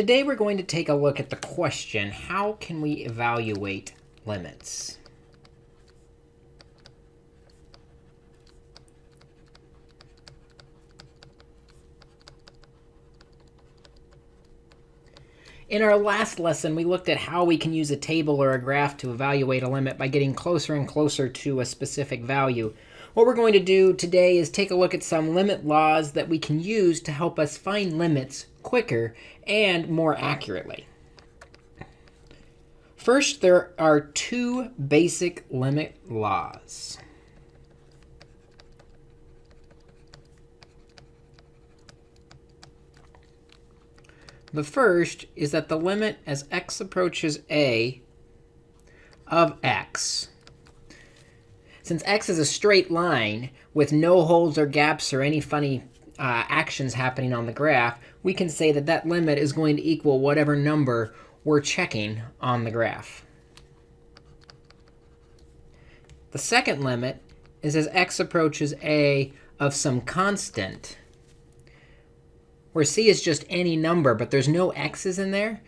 Today we're going to take a look at the question, how can we evaluate limits? In our last lesson, we looked at how we can use a table or a graph to evaluate a limit by getting closer and closer to a specific value. What we're going to do today is take a look at some limit laws that we can use to help us find limits quicker and more accurately. First, there are two basic limit laws. The first is that the limit as x approaches a of x, since x is a straight line with no holes or gaps or any funny uh, actions happening on the graph, we can say that that limit is going to equal whatever number we're checking on the graph. The second limit is as x approaches a of some constant where c is just any number, but there's no x's in there,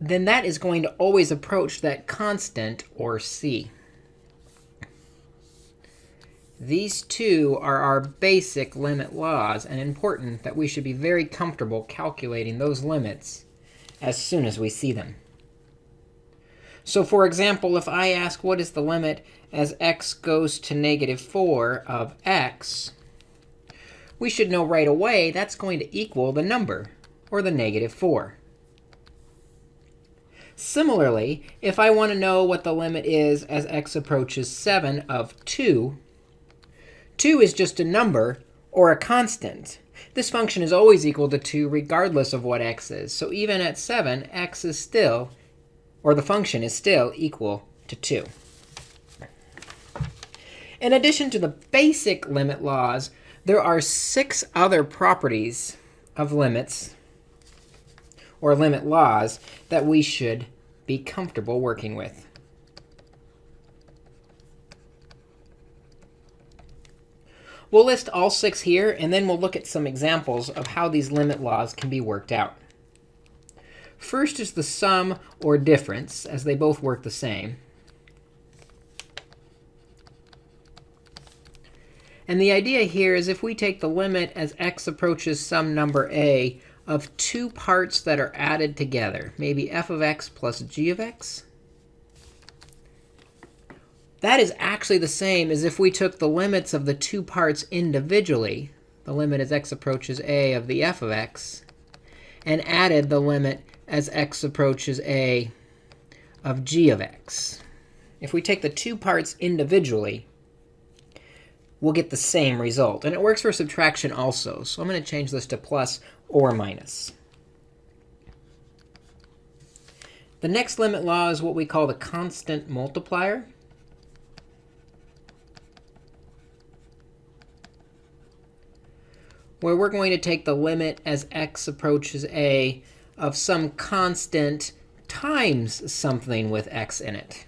then that is going to always approach that constant, or c. These two are our basic limit laws, and important that we should be very comfortable calculating those limits as soon as we see them. So for example, if I ask what is the limit as x goes to negative 4 of x, we should know right away that's going to equal the number, or the negative 4. Similarly, if I want to know what the limit is as x approaches 7 of 2, 2 is just a number or a constant. This function is always equal to 2 regardless of what x is. So even at 7, x is still, or the function is still equal to 2. In addition to the basic limit laws, there are six other properties of limits or limit laws that we should be comfortable working with. We'll list all six here, and then we'll look at some examples of how these limit laws can be worked out. First is the sum or difference, as they both work the same. And the idea here is if we take the limit as x approaches some number a of two parts that are added together, maybe f of x plus g of x, that is actually the same as if we took the limits of the two parts individually, the limit as x approaches a of the f of x, and added the limit as x approaches a of g of x. If we take the two parts individually, we'll get the same result. And it works for subtraction also. So I'm going to change this to plus or minus. The next limit law is what we call the constant multiplier. Where we're going to take the limit as x approaches a of some constant times something with x in it.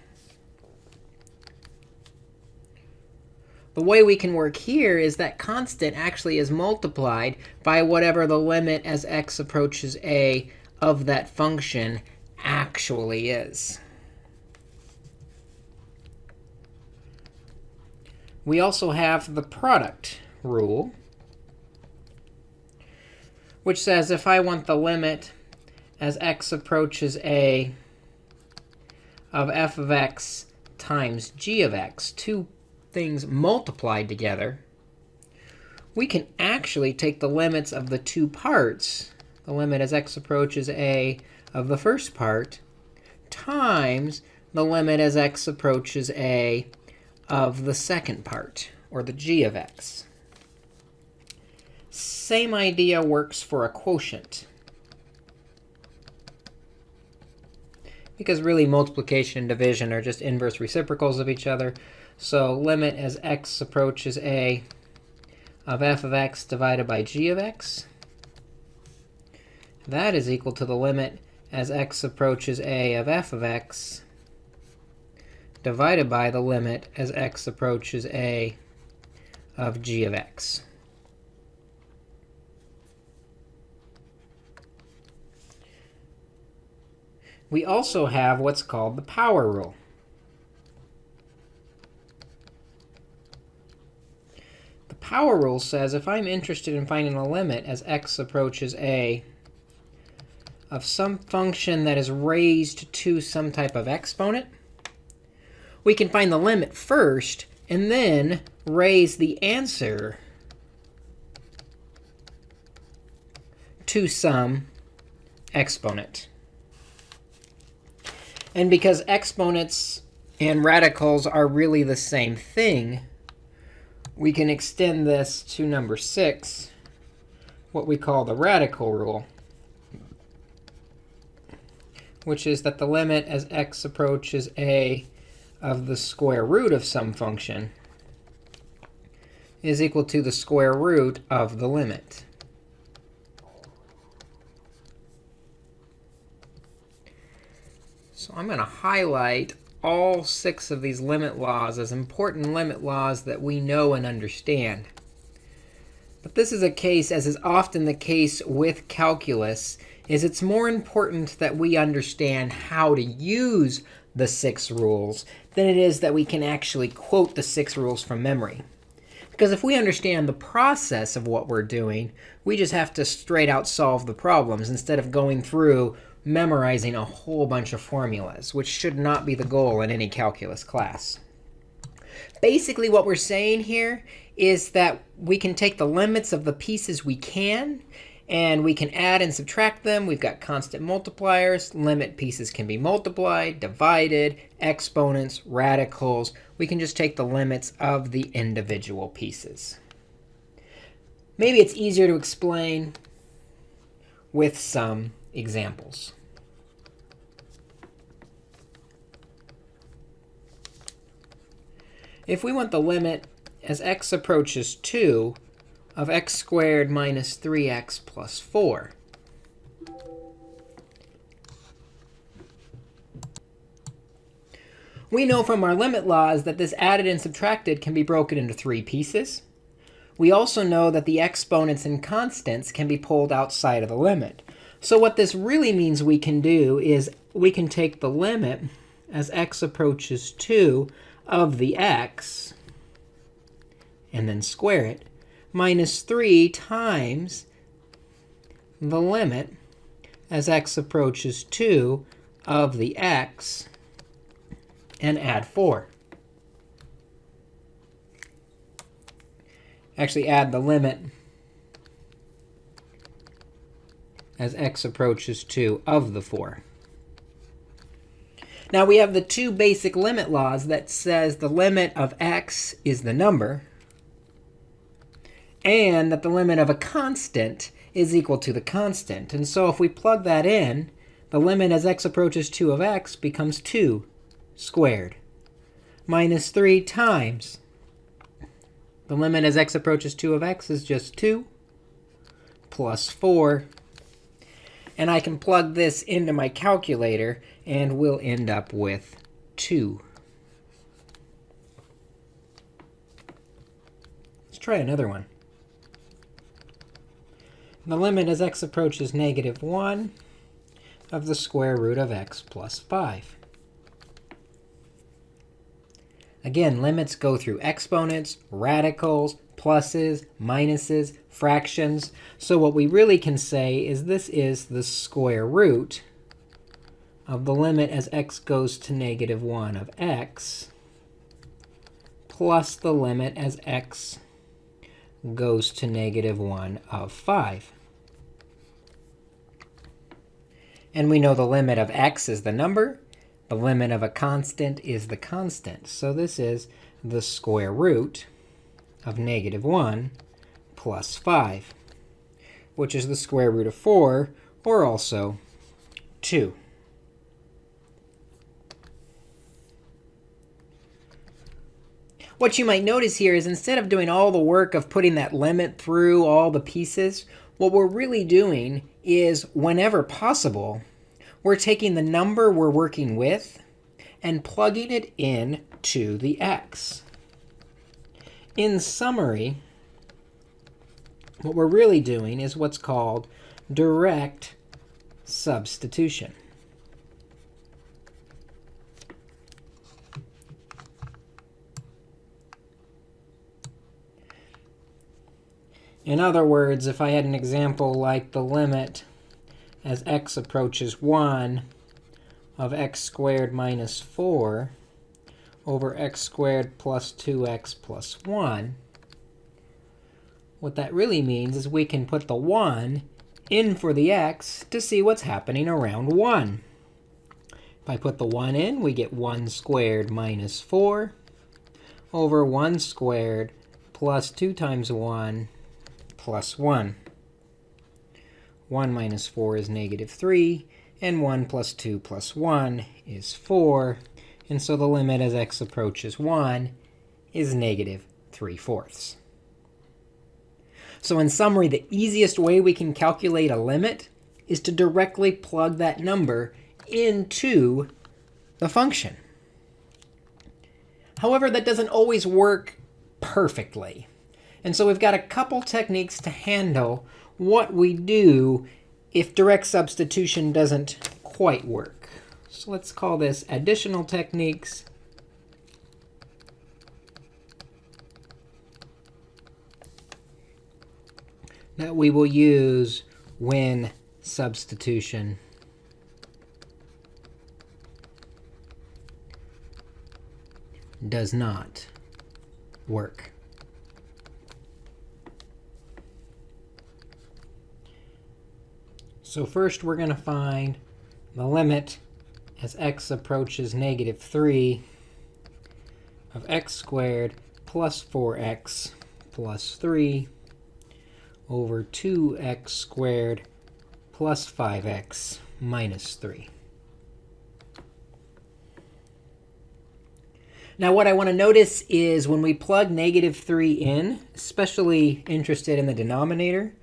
The way we can work here is that constant actually is multiplied by whatever the limit as x approaches a of that function actually is. We also have the product rule, which says if I want the limit as x approaches a of f of x times g of x, two things multiplied together, we can actually take the limits of the two parts, the limit as x approaches a of the first part, times the limit as x approaches a of the second part, or the g of x. Same idea works for a quotient. Because really, multiplication and division are just inverse reciprocals of each other. So limit as x approaches a of f of x divided by g of x. That is equal to the limit as x approaches a of f of x divided by the limit as x approaches a of g of x. we also have what's called the power rule. The power rule says if I'm interested in finding a limit as x approaches a of some function that is raised to some type of exponent, we can find the limit first and then raise the answer to some exponent. And because exponents and radicals are really the same thing, we can extend this to number 6, what we call the radical rule which is that the limit as x approaches a of the square root of some function is equal to the square root of the limit. So I'm going to highlight all six of these limit laws as important limit laws that we know and understand. But this is a case, as is often the case with calculus, is it's more important that we understand how to use the six rules than it is that we can actually quote the six rules from memory. Because if we understand the process of what we're doing, we just have to straight out solve the problems instead of going through memorizing a whole bunch of formulas, which should not be the goal in any calculus class. Basically, what we're saying here is that we can take the limits of the pieces we can and we can add and subtract them. We've got constant multipliers. Limit pieces can be multiplied, divided, exponents, radicals. We can just take the limits of the individual pieces. Maybe it's easier to explain with some examples. If we want the limit as x approaches 2 of x squared minus 3x plus 4. We know from our limit laws that this added and subtracted can be broken into three pieces. We also know that the exponents and constants can be pulled outside of the limit. So what this really means we can do is we can take the limit as x approaches 2 of the x and then square it minus 3 times the limit as x approaches 2 of the x and add 4. Actually, add the limit as x approaches 2 of the 4. Now, we have the two basic limit laws that says the limit of x is the number, and that the limit of a constant is equal to the constant. And so if we plug that in, the limit as x approaches 2 of x becomes 2 squared minus 3 times. The limit as x approaches 2 of x is just 2 plus 4. And I can plug this into my calculator, and we'll end up with 2. Let's try another one. The limit as x approaches negative 1 of the square root of x plus 5. Again, limits go through exponents, radicals, pluses, minuses, fractions. So what we really can say is this is the square root of the limit as x goes to negative 1 of x plus the limit as x goes to negative 1 of 5. And we know the limit of x is the number. The limit of a constant is the constant. So this is the square root of negative 1 plus 5, which is the square root of 4, or also 2. What you might notice here is instead of doing all the work of putting that limit through all the pieces, what we're really doing is, whenever possible, we're taking the number we're working with and plugging it in to the x. In summary, what we're really doing is what's called direct substitution. In other words, if I had an example like the limit as x approaches 1 of x squared minus 4 over x squared plus 2x plus 1, what that really means is we can put the 1 in for the x to see what's happening around 1. If I put the 1 in, we get 1 squared minus 4 over 1 squared plus 2 times 1 plus 1. 1 minus 4 is negative 3, and 1 plus 2 plus 1 is 4. And so the limit as x approaches 1 is negative 3 fourths. So in summary, the easiest way we can calculate a limit is to directly plug that number into the function. However, that doesn't always work perfectly. And so we've got a couple techniques to handle what we do if direct substitution doesn't quite work. So let's call this additional techniques. That we will use when substitution does not work. So first, we're going to find the limit as x approaches negative 3 of x squared plus 4x plus 3 over 2x squared plus 5x minus 3. Now, what I want to notice is when we plug negative 3 in, especially interested in the denominator,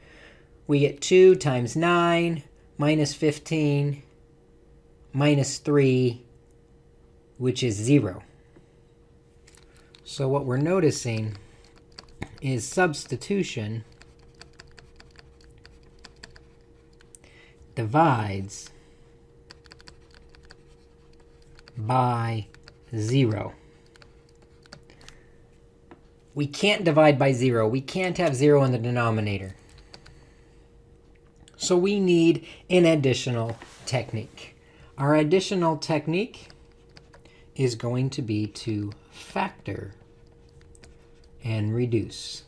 we get 2 times 9 minus 15 minus 3, which is 0. So what we're noticing is substitution divides by 0. We can't divide by 0. We can't have 0 in the denominator. So we need an additional technique. Our additional technique is going to be to factor and reduce.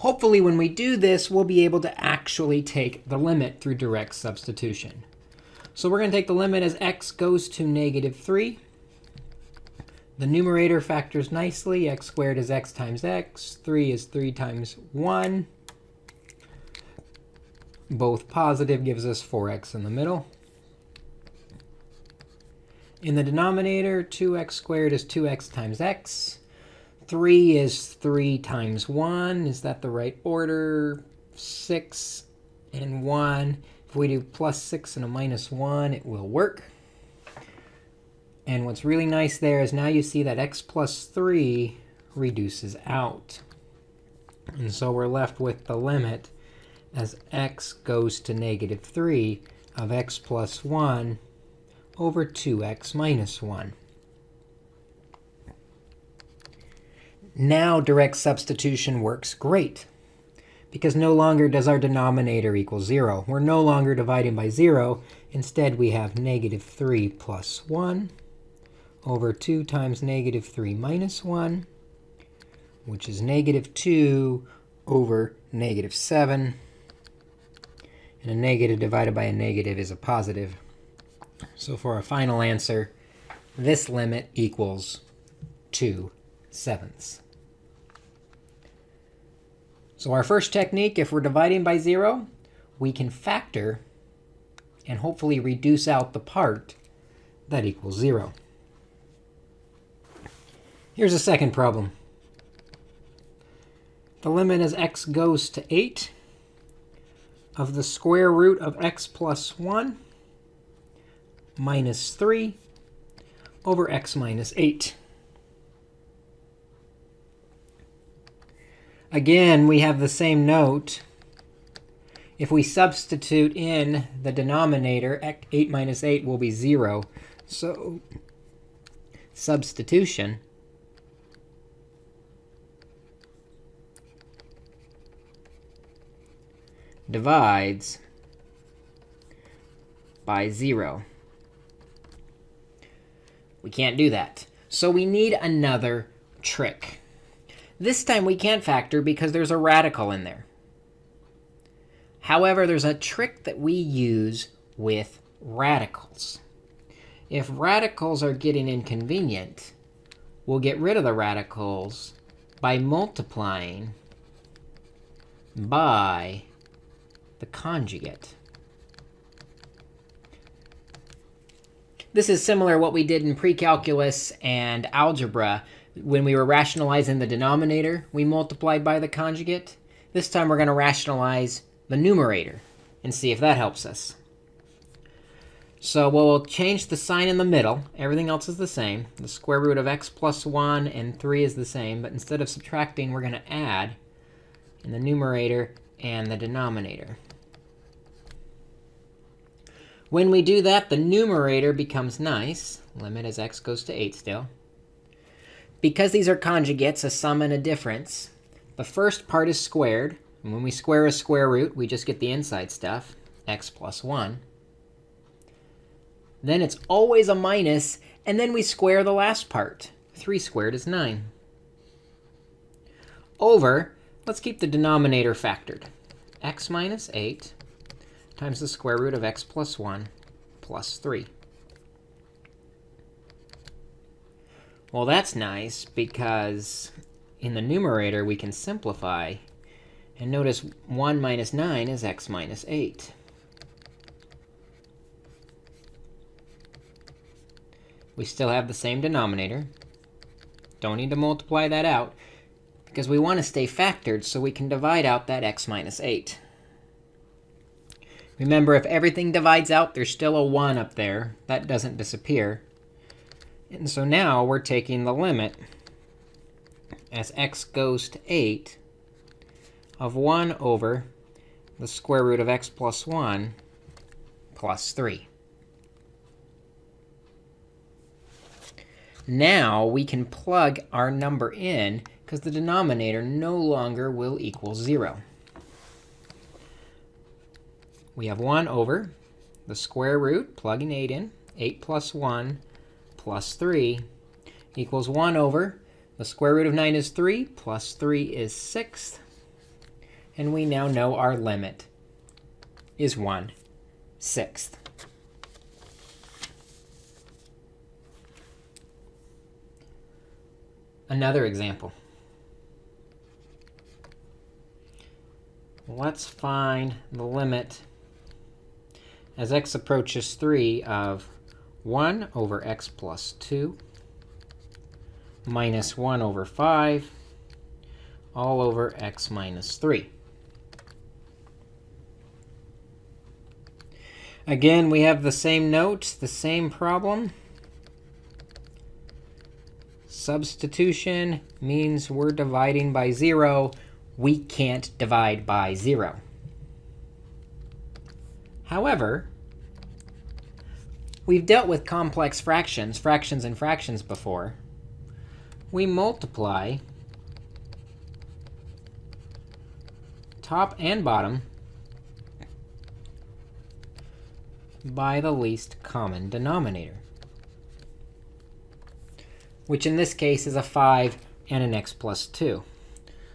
Hopefully, when we do this, we'll be able to actually take the limit through direct substitution. So we're going to take the limit as x goes to negative 3 the numerator factors nicely. x squared is x times x. 3 is 3 times 1. Both positive gives us 4x in the middle. In the denominator, 2x squared is 2x times x. 3 is 3 times 1. Is that the right order? 6 and 1. If we do plus 6 and a minus 1, it will work. And what's really nice there is now you see that x plus 3 reduces out. And so we're left with the limit as x goes to negative 3 of x plus 1 over 2x minus 1. Now direct substitution works great because no longer does our denominator equal 0. We're no longer dividing by 0. Instead, we have negative 3 plus 1 over 2 times negative 3 minus 1, which is negative 2 over negative 7. And a negative divided by a negative is a positive. So for our final answer, this limit equals 2 sevenths. So our first technique, if we're dividing by 0, we can factor and hopefully reduce out the part that equals 0. Here's a second problem. The limit as x goes to 8 of the square root of x plus 1 minus 3 over x minus 8. Again, we have the same note. If we substitute in the denominator, 8 minus 8 will be 0. So substitution divides by 0. We can't do that. So we need another trick. This time we can't factor because there's a radical in there. However, there's a trick that we use with radicals. If radicals are getting inconvenient, we'll get rid of the radicals by multiplying by the conjugate. This is similar what we did in precalculus and algebra. When we were rationalizing the denominator, we multiplied by the conjugate. This time we're going to rationalize the numerator and see if that helps us. So we'll change the sign in the middle. Everything else is the same. The square root of x plus 1 and 3 is the same. But instead of subtracting, we're going to add in the numerator and the denominator. When we do that, the numerator becomes nice. Limit as x goes to 8 still. Because these are conjugates, a sum and a difference, the first part is squared. And when we square a square root, we just get the inside stuff, x plus 1. Then it's always a minus, and then we square the last part. 3 squared is 9. Over, let's keep the denominator factored. x minus 8 times the square root of x plus 1 plus 3. Well, that's nice because in the numerator, we can simplify. And notice 1 minus 9 is x minus 8. We still have the same denominator. Don't need to multiply that out because we want to stay factored so we can divide out that x minus 8. Remember, if everything divides out, there's still a 1 up there. That doesn't disappear. And so now we're taking the limit as x goes to 8 of 1 over the square root of x plus 1 plus 3. Now we can plug our number in because the denominator no longer will equal 0 we have 1 over the square root, plugging 8 in, 8 plus 1 plus 3 equals 1 over the square root of 9 is 3, plus 3 is 6. And we now know our limit is 1 sixth. Another example. Let's find the limit as x approaches 3 of 1 over x plus 2 minus 1 over 5 all over x minus 3. Again, we have the same note, the same problem. Substitution means we're dividing by 0. We can't divide by 0. However, we've dealt with complex fractions, fractions and fractions before. We multiply top and bottom by the least common denominator, which in this case is a 5 and an x plus 2.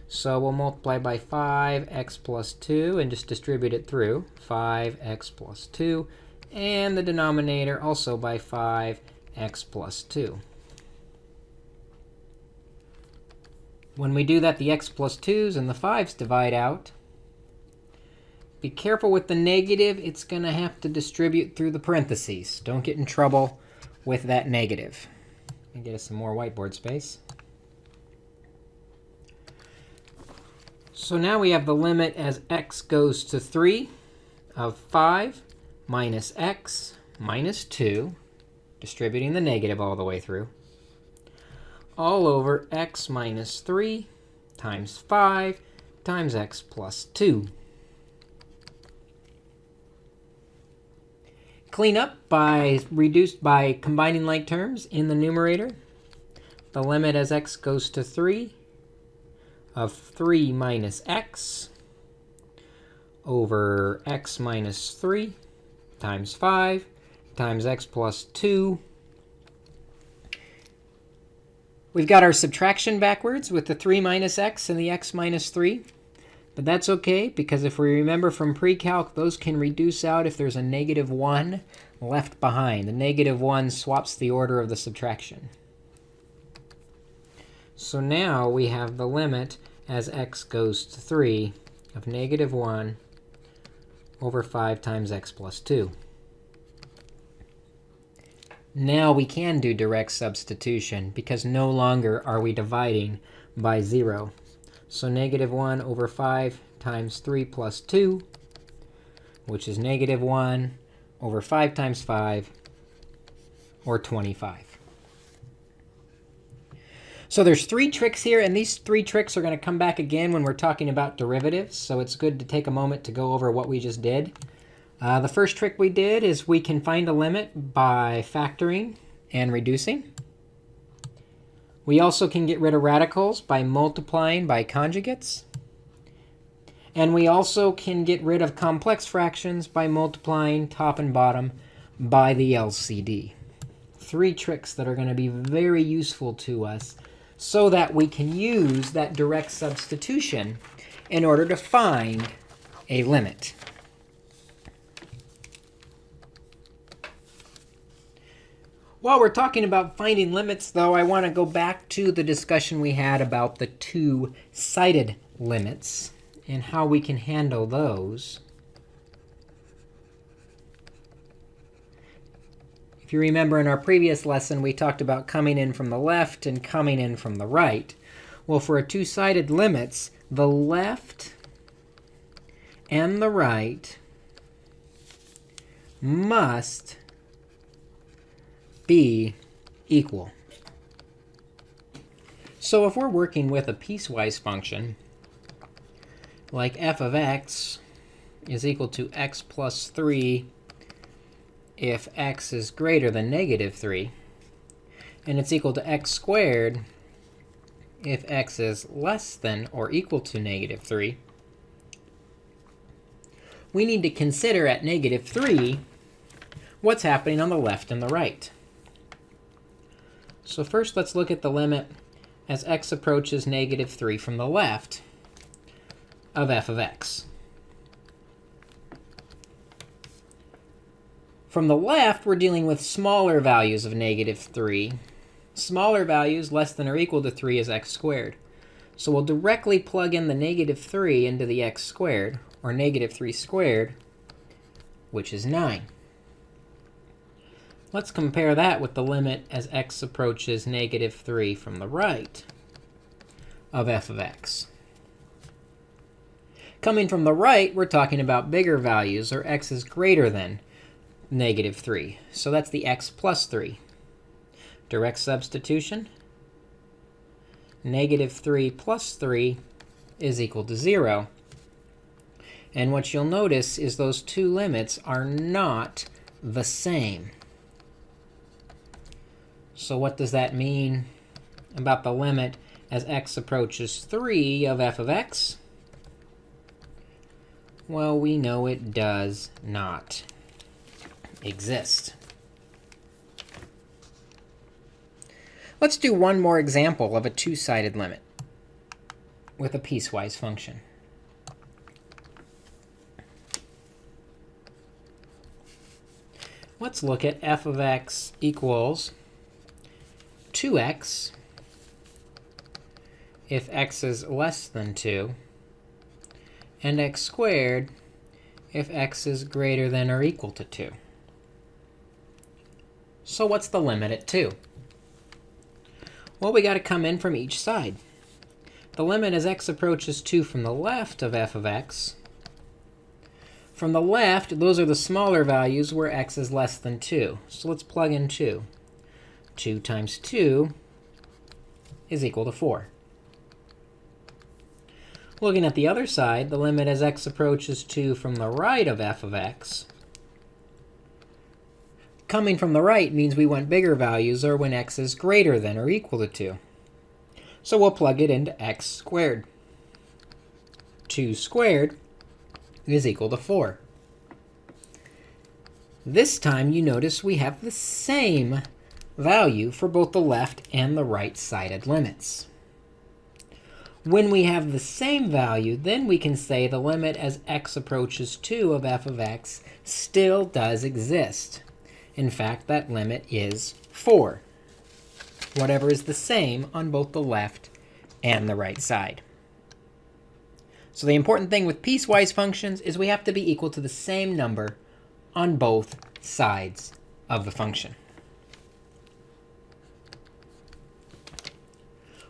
So we'll multiply by 5x plus 2 and just distribute it through 5x plus 2. And the denominator also by 5x plus 2. When we do that, the x plus 2s and the 5s divide out. Be careful with the negative. It's going to have to distribute through the parentheses. Don't get in trouble with that negative. Let me get us some more whiteboard space. So now we have the limit as x goes to 3 of 5 minus x minus 2, distributing the negative all the way through, all over x minus 3 times 5 times x plus 2. Clean up by reduced by combining like terms in the numerator. The limit as x goes to 3 of 3 minus x over x minus 3 times 5 times x plus 2. We've got our subtraction backwards with the 3 minus x and the x minus 3. But that's OK, because if we remember from pre-calc, those can reduce out if there's a negative 1 left behind. The negative 1 swaps the order of the subtraction. So now we have the limit as x goes to 3 of negative 1 over 5 times x plus 2. Now we can do direct substitution, because no longer are we dividing by 0. So negative 1 over 5 times 3 plus 2, which is negative 1 over 5 times 5, or 25. So there's three tricks here, and these three tricks are going to come back again when we're talking about derivatives. So it's good to take a moment to go over what we just did. Uh, the first trick we did is we can find a limit by factoring and reducing. We also can get rid of radicals by multiplying by conjugates. And we also can get rid of complex fractions by multiplying top and bottom by the LCD. Three tricks that are going to be very useful to us so that we can use that direct substitution in order to find a limit. While we're talking about finding limits, though, I want to go back to the discussion we had about the two-sided limits and how we can handle those. If you remember in our previous lesson, we talked about coming in from the left and coming in from the right. Well, for a two-sided limits, the left and the right must be equal. So if we're working with a piecewise function, like f of x is equal to x plus 3 if x is greater than negative 3, and it's equal to x squared if x is less than or equal to negative 3, we need to consider at negative 3 what's happening on the left and the right. So first, let's look at the limit as x approaches negative 3 from the left of f of x. From the left, we're dealing with smaller values of negative 3. Smaller values less than or equal to 3 is x squared. So we'll directly plug in the negative 3 into the x squared, or negative 3 squared, which is 9. Let's compare that with the limit as x approaches negative 3 from the right of f of x. Coming from the right, we're talking about bigger values, or x is greater than negative 3. So that's the x plus 3. Direct substitution. Negative 3 plus 3 is equal to 0. And what you'll notice is those two limits are not the same. So what does that mean about the limit as x approaches 3 of f of x? Well, we know it does not exist. Let's do one more example of a two-sided limit with a piecewise function. Let's look at f of x equals 2x if x is less than 2, and x squared if x is greater than or equal to 2. So what's the limit at 2? Well, we got to come in from each side. The limit as x approaches 2 from the left of f of x. From the left, those are the smaller values where x is less than 2. So let's plug in 2. 2 times 2 is equal to 4. Looking at the other side, the limit as x approaches 2 from the right of f of x. Coming from the right means we want bigger values or when x is greater than or equal to 2. So we'll plug it into x squared. 2 squared is equal to 4. This time, you notice we have the same value for both the left and the right-sided limits. When we have the same value, then we can say the limit as x approaches 2 of f of x still does exist. In fact, that limit is 4, whatever is the same on both the left and the right side. So the important thing with piecewise functions is we have to be equal to the same number on both sides of the function.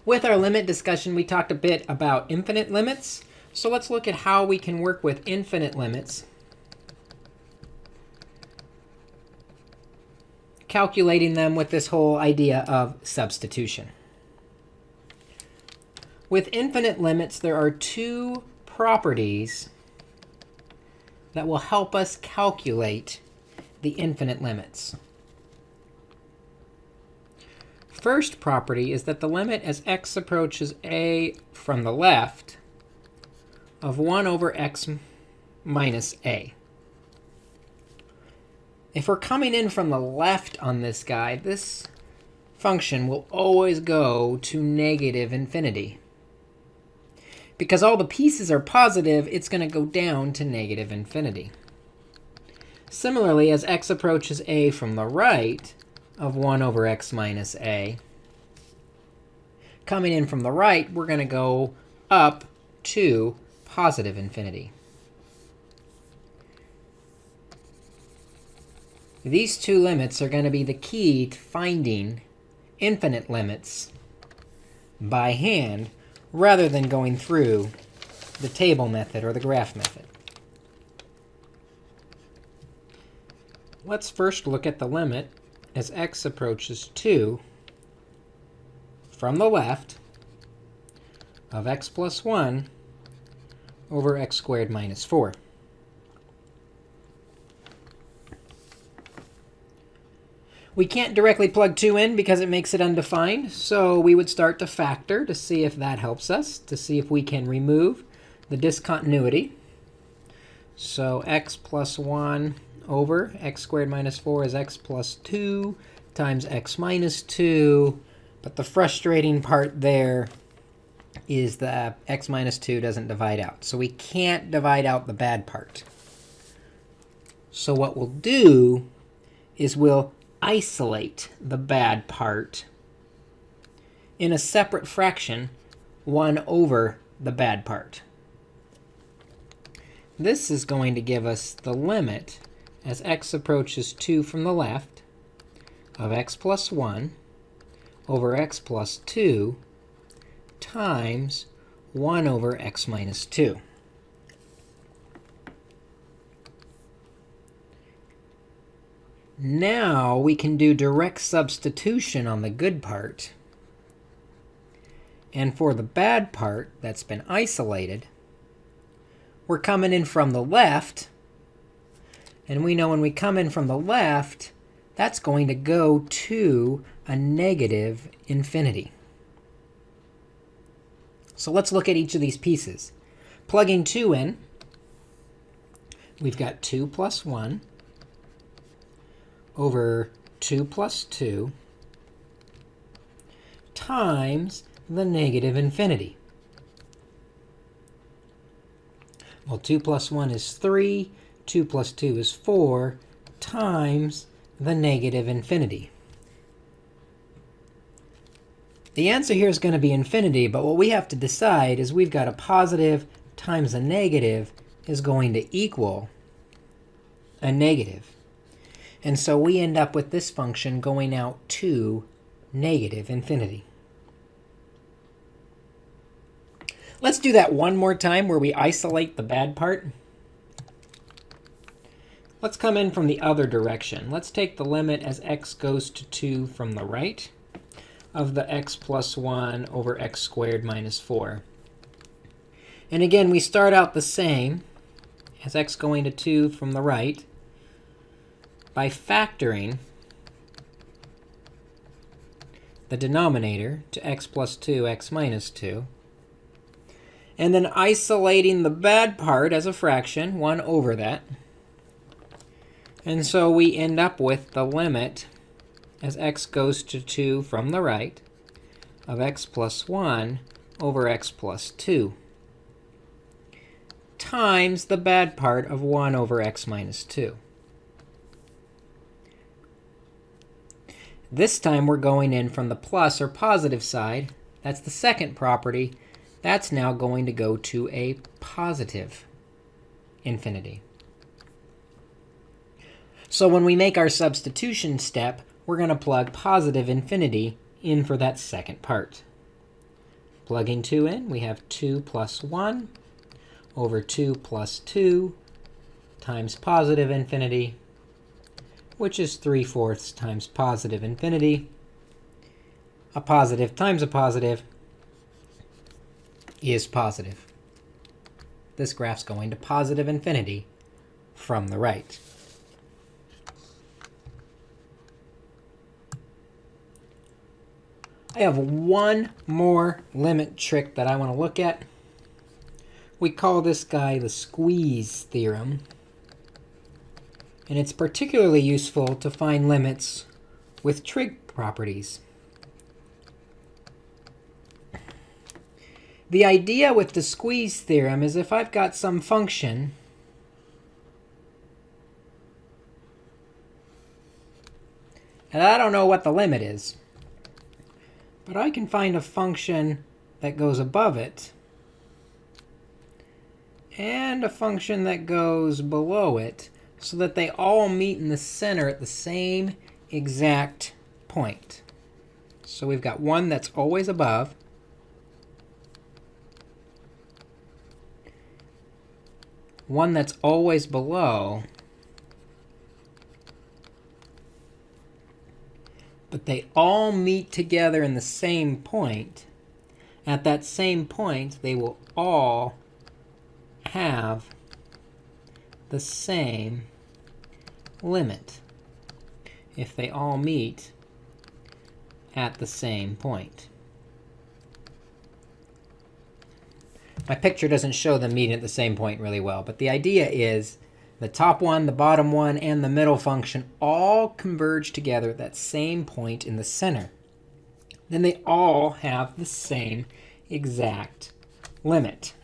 With our limit discussion, we talked a bit about infinite limits. So let's look at how we can work with infinite limits. Calculating them with this whole idea of substitution. With infinite limits, there are two properties that will help us calculate the infinite limits first property is that the limit as x approaches a from the left of 1 over x minus a. If we're coming in from the left on this guy, this function will always go to negative infinity. Because all the pieces are positive, it's going to go down to negative infinity. Similarly, as x approaches a from the right, of 1 over x minus a. Coming in from the right, we're going to go up to positive infinity. These two limits are going to be the key to finding infinite limits by hand rather than going through the table method or the graph method. Let's first look at the limit as x approaches 2 from the left of x plus 1 over x squared minus 4. We can't directly plug 2 in because it makes it undefined, so we would start to factor to see if that helps us, to see if we can remove the discontinuity. So x plus 1 over x squared minus 4 is x plus 2 times x minus 2. But the frustrating part there is that x minus 2 doesn't divide out. So we can't divide out the bad part. So what we'll do is we'll isolate the bad part in a separate fraction, 1 over the bad part. This is going to give us the limit as x approaches 2 from the left of x plus 1 over x plus 2 times 1 over x minus 2. Now we can do direct substitution on the good part. And for the bad part that's been isolated, we're coming in from the left and we know when we come in from the left, that's going to go to a negative infinity. So let's look at each of these pieces. Plugging 2 in, we've got 2 plus 1 over 2 plus 2 times the negative infinity. Well, 2 plus 1 is 3. 2 plus 2 is 4 times the negative infinity. The answer here is going to be infinity, but what we have to decide is we've got a positive times a negative is going to equal a negative. And so we end up with this function going out to negative infinity. Let's do that one more time where we isolate the bad part. Let's come in from the other direction. Let's take the limit as x goes to 2 from the right of the x plus 1 over x squared minus 4. And again, we start out the same as x going to 2 from the right by factoring the denominator to x plus 2, x minus 2. And then isolating the bad part as a fraction, 1 over that. And so we end up with the limit as x goes to 2 from the right of x plus 1 over x plus 2 times the bad part of 1 over x minus 2. This time we're going in from the plus or positive side. That's the second property. That's now going to go to a positive infinity. So when we make our substitution step, we're going to plug positive infinity in for that second part. Plugging 2 in, we have 2 plus 1 over 2 plus 2 times positive infinity, which is 3 fourths times positive infinity. A positive times a positive is positive. This graph's going to positive infinity from the right. I have one more limit trick that I want to look at. We call this guy the squeeze theorem. And it's particularly useful to find limits with trig properties. The idea with the squeeze theorem is if I've got some function and I don't know what the limit is, but I can find a function that goes above it and a function that goes below it so that they all meet in the center at the same exact point. So we've got one that's always above, one that's always below, but they all meet together in the same point, at that same point, they will all have the same limit if they all meet at the same point. My picture doesn't show them meeting at the same point really well, but the idea is the top one, the bottom one, and the middle function all converge together at that same point in the center. Then they all have the same exact limit.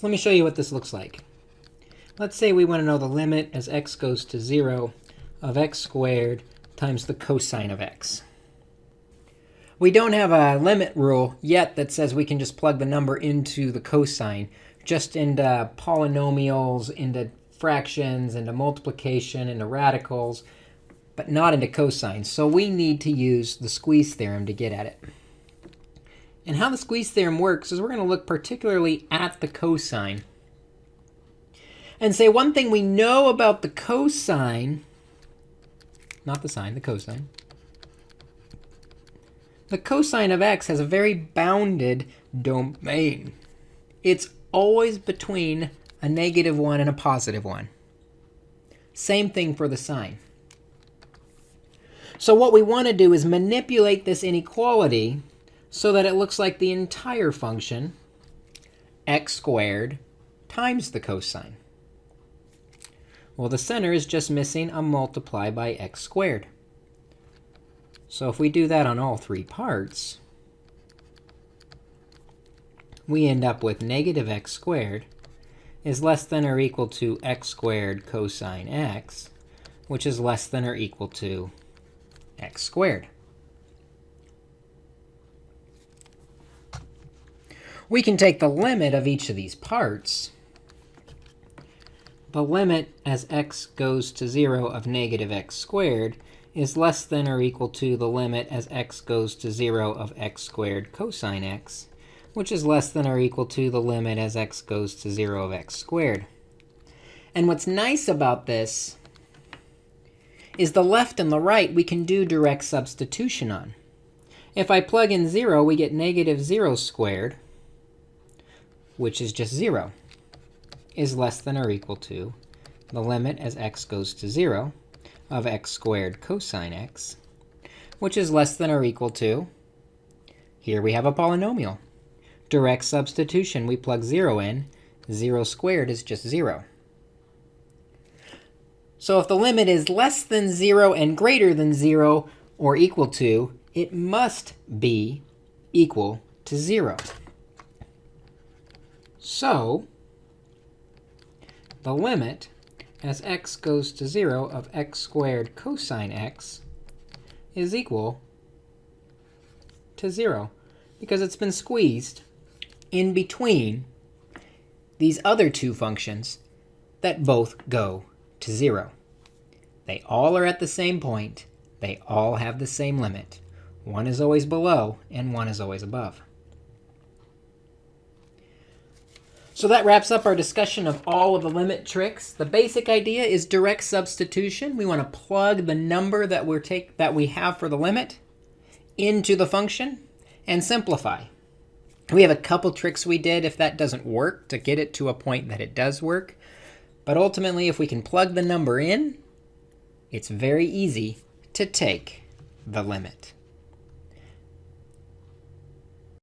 So let me show you what this looks like. Let's say we want to know the limit as x goes to 0 of x squared times the cosine of x. We don't have a limit rule yet that says we can just plug the number into the cosine just into polynomials, into fractions, into multiplication, into radicals, but not into cosines. So we need to use the squeeze theorem to get at it. And how the squeeze theorem works is we're going to look particularly at the cosine and say one thing we know about the cosine, not the sine, the cosine. The cosine of x has a very bounded domain. It's always between a negative 1 and a positive 1. Same thing for the sine. So what we want to do is manipulate this inequality so that it looks like the entire function, x squared times the cosine. Well, the center is just missing a multiply by x squared. So if we do that on all three parts, we end up with negative x squared is less than or equal to x squared cosine x, which is less than or equal to x squared. We can take the limit of each of these parts. The limit as x goes to 0 of negative x squared is less than or equal to the limit as x goes to 0 of x squared cosine x which is less than or equal to the limit as x goes to 0 of x squared. And what's nice about this is the left and the right we can do direct substitution on. If I plug in 0, we get negative 0 squared, which is just 0, is less than or equal to the limit as x goes to 0 of x squared cosine x, which is less than or equal to, here we have a polynomial, direct substitution. We plug 0 in. 0 squared is just 0. So if the limit is less than 0 and greater than 0 or equal to, it must be equal to 0. So the limit as x goes to 0 of x squared cosine x is equal to 0 because it's been squeezed in between these other two functions that both go to 0. They all are at the same point. They all have the same limit. One is always below, and one is always above. So that wraps up our discussion of all of the limit tricks. The basic idea is direct substitution. We want to plug the number that, we're take, that we have for the limit into the function and simplify. We have a couple tricks we did if that doesn't work to get it to a point that it does work. But ultimately, if we can plug the number in, it's very easy to take the limit.